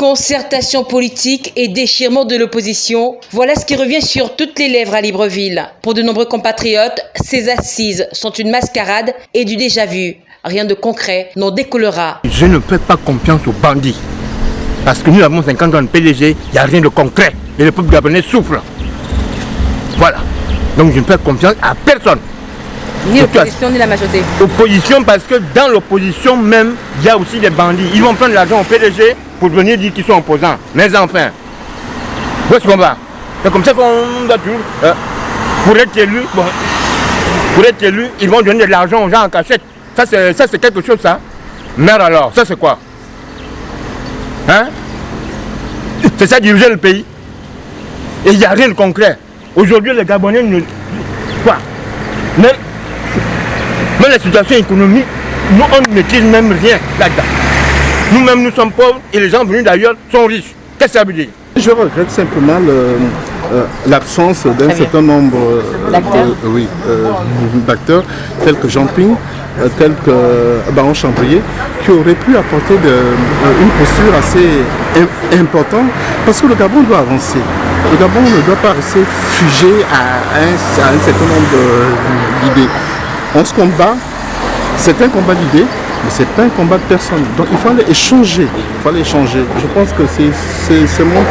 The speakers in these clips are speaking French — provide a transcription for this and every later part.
Concertation politique et déchirement de l'opposition, voilà ce qui revient sur toutes les lèvres à Libreville. Pour de nombreux compatriotes, ces assises sont une mascarade et du déjà-vu. Rien de concret n'en décollera. Je ne fais pas confiance aux bandits. Parce que nous avons 50 ans de PDG, il n'y a rien de concret. Et le peuple gabonais souffre. Voilà. Donc je ne fais confiance à personne. Ni l'opposition ni la majorité. Opposition parce que dans l'opposition même, il y a aussi des bandits. Ils vont prendre l'argent au PDG pour venir dire qu'ils sont opposants. Mais enfin, où est-ce qu'on va C'est comme ça qu'on va toujours. Euh, pour être élu, pour être élu, ils vont donner de l'argent aux gens en cachette. Ça c'est quelque chose ça. Mais alors, ça c'est quoi Hein C'est ça diriger le pays. Et il n'y a rien de concret. Aujourd'hui, les Gabonais ne. Quoi Même, même la situation économique, nous on ne maîtrise même rien là-dedans. Nous-mêmes, nous sommes pauvres et les gens venus d'ailleurs sont riches. Qu'est-ce que ça veut dire? Je regrette simplement euh, l'absence d'un certain nombre euh, euh, d'acteurs, tels que Jean Ping, tels que Baron Chambrier, qui auraient pu apporter une posture assez importante, parce que le Gabon doit avancer. Le Gabon ne doit pas rester figé à un, à un certain nombre d'idées. On se combat, c'est un combat d'idées, mais ce n'est pas un combat de personne. Donc il fallait échanger. Il fallait échanger. Je pense que c'est mon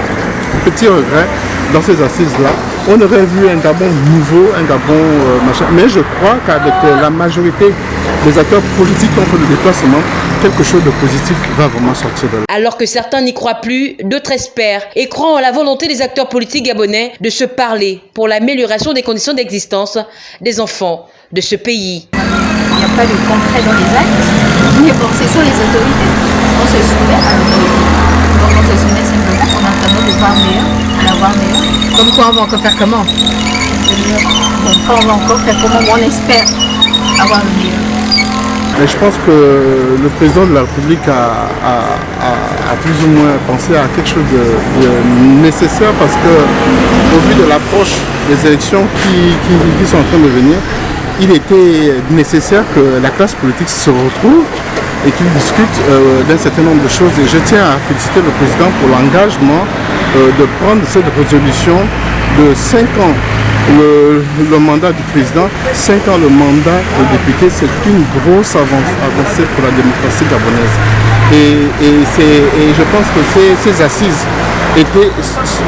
petit regret dans ces assises-là. On aurait vu un Gabon nouveau, un Gabon euh, machin. Mais je crois qu'avec euh, la majorité des acteurs politiques qui ont fait le déplacement, quelque chose de positif va vraiment sortir de là. Alors que certains n'y croient plus, d'autres espèrent et croient en la volonté des acteurs politiques gabonais de se parler pour l'amélioration des conditions d'existence des enfants de ce pays. Il n'y a pas de concret dans les actes, mais bon, c'est sur les autorités. On se soumet à l'autorité. Donc on se soumet simplement en attendant de voir meilleur, d'avoir meilleur. Comme quoi on va encore faire comment? Donc on va encore faire comment On espère avoir le meilleur. Mais je pense que le président de la République a, plus ou moins pensé à quelque chose de, nécessaire parce que au vu de l'approche des élections qui, qui sont en train de venir, il était nécessaire que la classe politique se retrouve et qu'il discute euh, d'un certain nombre de choses. Et je tiens à féliciter le président pour l'engagement euh, de prendre cette résolution de 5 ans le, mandat du président, 5 ans le mandat de député, c'est une grosse avancée pour la démocratie gabonaise. Et, je pense que ces assises étaient,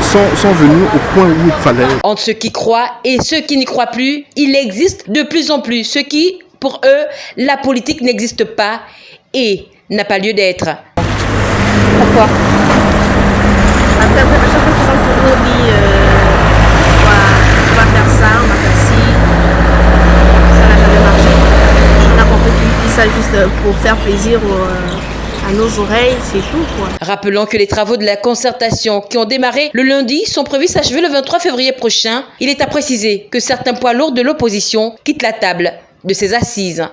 sont, sont venus au point où il fallait. Entre ceux qui croient et ceux qui n'y croient plus, il existe de plus en plus ceux qui, pour eux, la politique n'existe pas et n'a pas lieu d'être. Pourquoi? Parce qu'à chaque fois qu'ils ont toujours dit euh, on, va, faire ça, on va faire ci, ça n'a jamais marché. On a compris qu'ils disent ça juste pour faire plaisir aux. Nos oreilles, c'est tout. Rappelons que les travaux de la concertation qui ont démarré le lundi sont prévus s'achever le 23 février prochain. Il est à préciser que certains poids lourds de l'opposition quittent la table de ces assises.